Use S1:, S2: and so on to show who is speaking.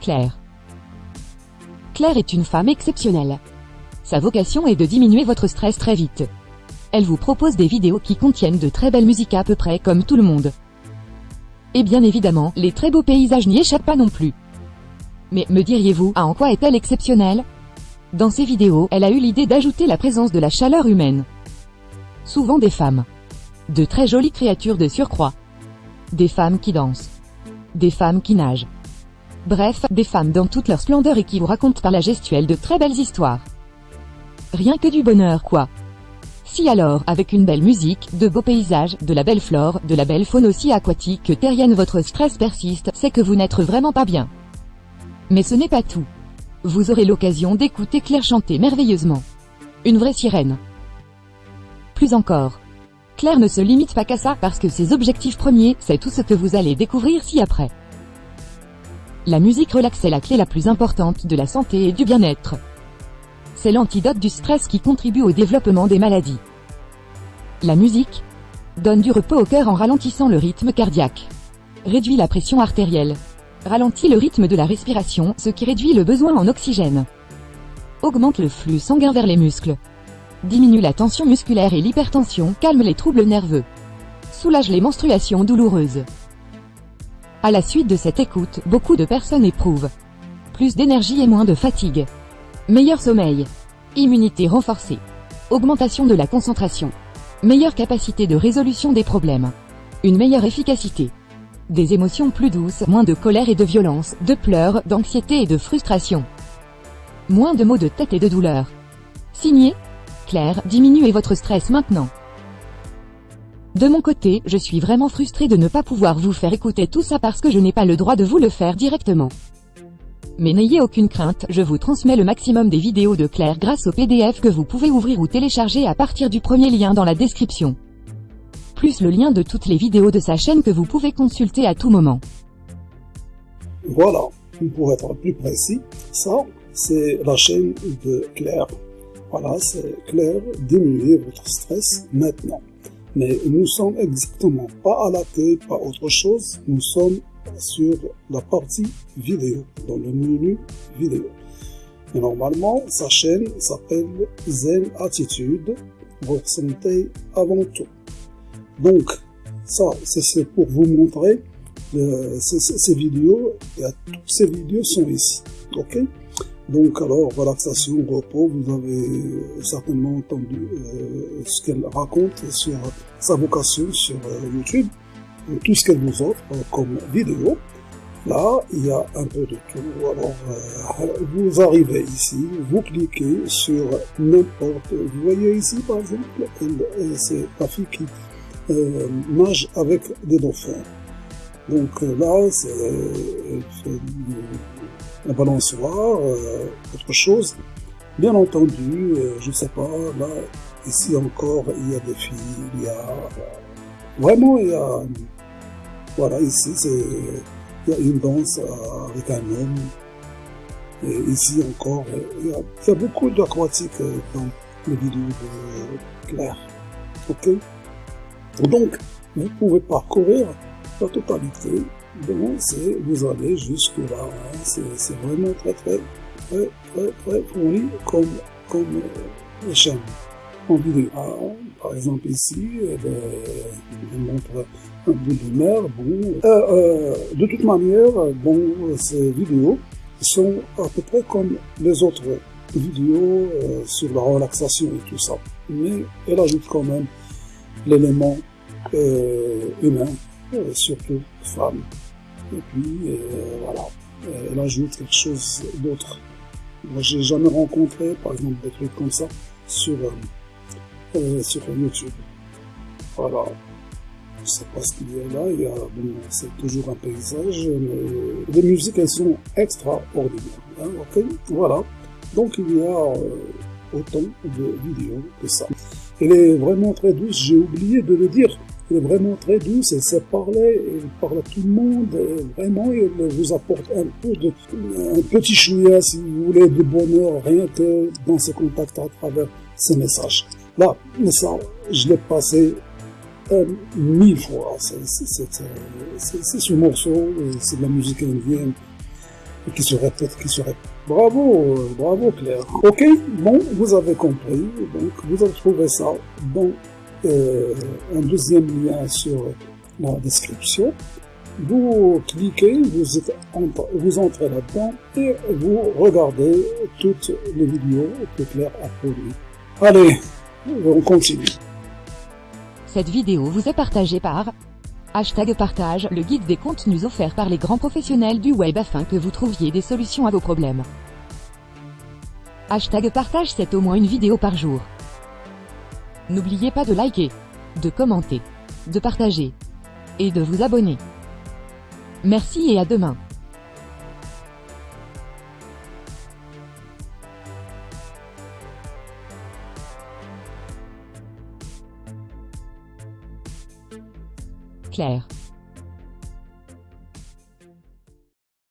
S1: Claire. Claire est une femme exceptionnelle. Sa vocation est de diminuer votre stress très vite. Elle vous propose des vidéos qui contiennent de très belles musiques à peu près comme tout le monde. Et bien évidemment, les très beaux paysages n'y échappent pas non plus. Mais me diriez-vous, à en quoi est-elle exceptionnelle? Dans ses vidéos, elle a eu l'idée d'ajouter la présence de la chaleur humaine. Souvent des femmes. De très jolies créatures de surcroît. Des femmes qui dansent. Des femmes qui nagent. Bref, des femmes dans toute leur splendeur et qui vous racontent par la gestuelle de très belles histoires. Rien que du bonheur, quoi. Si alors, avec une belle musique, de beaux paysages, de la belle flore, de la belle faune aussi aquatique que terrienne votre stress persiste, c'est que vous n'êtes vraiment pas bien. Mais ce n'est pas tout. Vous aurez l'occasion d'écouter Claire chanter merveilleusement. Une vraie sirène. Plus encore. Claire ne se limite pas qu'à ça parce que ses objectifs premiers, c'est tout ce que vous allez découvrir ci-après. La musique relaxe est la clé la plus importante de la santé et du bien-être. C'est l'antidote du stress qui contribue au développement des maladies. La musique donne du repos au cœur en ralentissant le rythme cardiaque. Réduit la pression artérielle. Ralentit le rythme de la respiration, ce qui réduit le besoin en oxygène. Augmente le flux sanguin vers les muscles. Diminue la tension musculaire et l'hypertension, calme les troubles nerveux. Soulage les menstruations douloureuses. À la suite de cette écoute, beaucoup de personnes éprouvent plus d'énergie et moins de fatigue. Meilleur sommeil. Immunité renforcée. Augmentation de la concentration. Meilleure capacité de résolution des problèmes. Une meilleure efficacité. Des émotions plus douces, moins de colère et de violence, de pleurs, d'anxiété et de frustration. Moins de maux de tête et de douleur. Signé Claire, diminuez votre stress maintenant. De mon côté, je suis vraiment frustrée de ne pas pouvoir vous faire écouter tout ça parce que je n'ai pas le droit de vous le faire directement. Mais n'ayez aucune crainte, je vous transmets le maximum des vidéos de Claire grâce au PDF que vous pouvez ouvrir ou télécharger à partir du premier lien dans la description. Plus le lien de toutes les vidéos de sa chaîne que vous pouvez consulter à tout moment.
S2: Voilà, pour être plus précis, ça, c'est la chaîne de Claire. Voilà, c'est Claire, diminuer votre stress maintenant. Mais nous sommes exactement pas à la télé, pas autre chose, nous sommes sur la partie vidéo, dans le menu vidéo. Et normalement, sa chaîne s'appelle Zen Attitude, votre santé avant tout. Donc, ça, c'est pour vous montrer euh, ces, vidéos, et toutes ces vidéos sont ici, ok? Donc alors, relaxation, repos, vous avez certainement entendu euh, ce qu'elle raconte sur sa vocation sur euh, YouTube tout ce qu'elle vous offre comme vidéo. Là, il y a un peu de tout. Alors, euh, vous arrivez ici, vous cliquez sur n'importe... Vous voyez ici, par exemple, c'est la fille qui euh, nage avec des dauphins. Donc euh, là, c'est un balançoire, autre chose. Bien entendu, je ne sais pas, là, ici encore, il y a des filles, il y a... Vraiment, il y a voilà, ici, il y a une danse euh, avec un homme. Et ici encore, il y a, beaucoup d'aquatique euh, dans le vidéo de Claire. Ok? Donc, vous pouvez parcourir la totalité. Donc, vous allez jusque là. Hein. C'est vraiment très, très, très, très, très fourni comme, comme euh, chaîne en vidéo. Par exemple, ici, elle, montre un bout de mer. Bon, euh, euh, de toute manière, bon, ces vidéos sont à peu près comme les autres vidéos euh, sur la relaxation et tout ça. Mais elle ajoute quand même l'élément humain, surtout femme. Et puis, voilà, elle ajoute quelque chose d'autre. Moi, j'ai jamais rencontré, par exemple, des trucs comme ça sur euh, sur YouTube. Voilà. Je sais pas ce qu'il y a là. Il y a, bon, c'est toujours un paysage, mais les musiques, elles sont extraordinaires. Hein, ok Voilà. Donc, il y a euh, autant de vidéos que ça. Elle est vraiment très douce. J'ai oublié de le dire. Elle est vraiment très douce, elle sait parler, elle parle à tout le monde, vraiment, elle vous apporte un peu de, un petit chouïa, si vous voulez, de bonheur, rien que dans ses contacts à travers ses messages. Là, ça, je l'ai passé euh, mille fois. C'est ce morceau, c'est de la musique indienne. qui se répète, qui se répète. Bravo, bravo Claire. Ok, bon, vous avez compris, donc vous allez trouver ça dans euh, un deuxième lien sur la description. Vous cliquez, vous, êtes, vous entrez là-dedans et vous regardez toutes les vidéos que Claire a produites. Allez, on continue.
S1: Cette vidéo vous est partagée par Hashtag partage, le guide des contenus offerts par les grands professionnels du web afin que vous trouviez des solutions à vos problèmes. Hashtag partage c'est au moins une vidéo par jour. N'oubliez pas de liker, de commenter, de partager et de vous abonner. Merci et à demain. Claire.